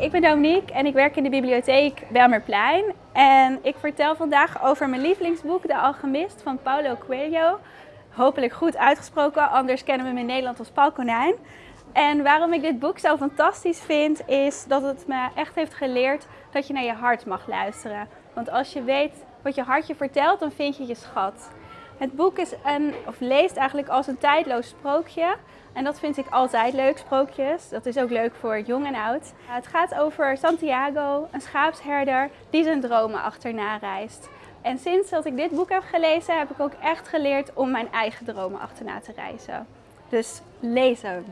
ik ben Dominique en ik werk in de bibliotheek Belmerplein. En ik vertel vandaag over mijn lievelingsboek, De Alchemist van Paulo Coelho. Hopelijk goed uitgesproken, anders kennen we hem in Nederland als Paul Konijn. En waarom ik dit boek zo fantastisch vind, is dat het me echt heeft geleerd dat je naar je hart mag luisteren. Want als je weet wat je hartje vertelt, dan vind je je schat. Het boek is een, of leest eigenlijk als een tijdloos sprookje. En dat vind ik altijd leuk, sprookjes. Dat is ook leuk voor jong en oud. Het gaat over Santiago, een schaapsherder die zijn dromen achterna reist. En sinds dat ik dit boek heb gelezen, heb ik ook echt geleerd om mijn eigen dromen achterna te reizen. Dus hem!